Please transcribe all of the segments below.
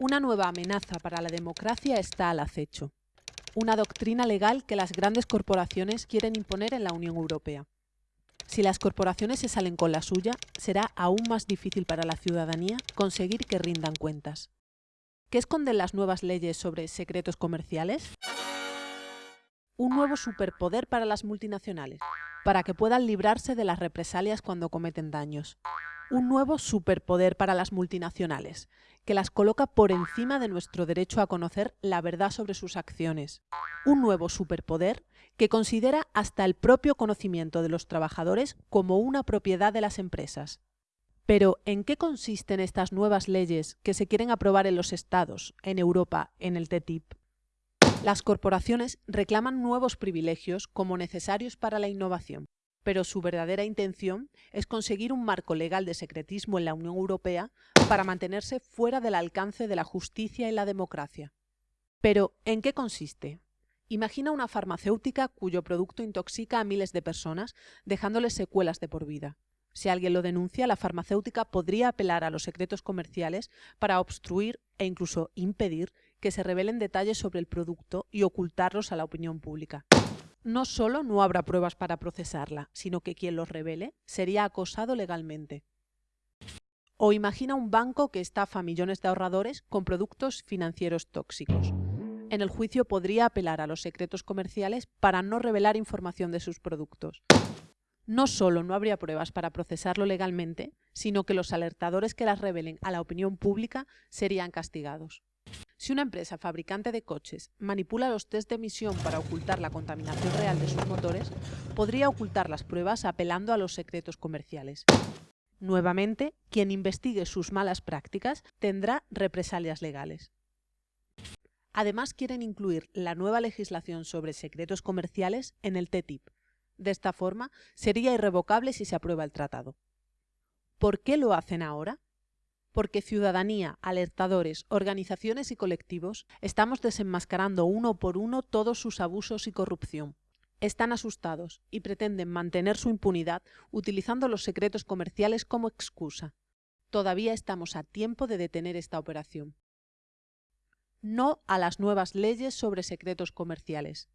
Una nueva amenaza para la democracia está al acecho. Una doctrina legal que las grandes corporaciones quieren imponer en la Unión Europea. Si las corporaciones se salen con la suya, será aún más difícil para la ciudadanía conseguir que rindan cuentas. ¿Qué esconden las nuevas leyes sobre secretos comerciales? Un nuevo superpoder para las multinacionales, para que puedan librarse de las represalias cuando cometen daños. Un nuevo superpoder para las multinacionales, que las coloca por encima de nuestro derecho a conocer la verdad sobre sus acciones. Un nuevo superpoder que considera hasta el propio conocimiento de los trabajadores como una propiedad de las empresas. Pero, ¿en qué consisten estas nuevas leyes que se quieren aprobar en los Estados, en Europa, en el TTIP? Las corporaciones reclaman nuevos privilegios como necesarios para la innovación, pero su verdadera intención es conseguir un marco legal de secretismo en la Unión Europea para mantenerse fuera del alcance de la justicia y la democracia. Pero, ¿en qué consiste? Imagina una farmacéutica cuyo producto intoxica a miles de personas, dejándoles secuelas de por vida. Si alguien lo denuncia, la farmacéutica podría apelar a los secretos comerciales para obstruir e incluso impedir que se revelen detalles sobre el producto y ocultarlos a la opinión pública. No solo no habrá pruebas para procesarla, sino que quien los revele sería acosado legalmente. O imagina un banco que estafa a millones de ahorradores con productos financieros tóxicos. En el juicio podría apelar a los secretos comerciales para no revelar información de sus productos. No solo no habría pruebas para procesarlo legalmente, sino que los alertadores que las revelen a la opinión pública serían castigados. Si una empresa fabricante de coches manipula los test de emisión para ocultar la contaminación real de sus motores, podría ocultar las pruebas apelando a los secretos comerciales. Nuevamente, quien investigue sus malas prácticas tendrá represalias legales. Además, quieren incluir la nueva legislación sobre secretos comerciales en el TTIP. De esta forma, sería irrevocable si se aprueba el tratado. ¿Por qué lo hacen ahora? Porque ciudadanía, alertadores, organizaciones y colectivos estamos desenmascarando uno por uno todos sus abusos y corrupción. Están asustados y pretenden mantener su impunidad utilizando los secretos comerciales como excusa. Todavía estamos a tiempo de detener esta operación. No a las nuevas leyes sobre secretos comerciales.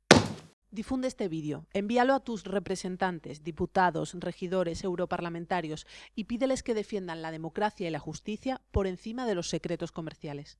Difunde este vídeo, envíalo a tus representantes, diputados, regidores, europarlamentarios y pídeles que defiendan la democracia y la justicia por encima de los secretos comerciales.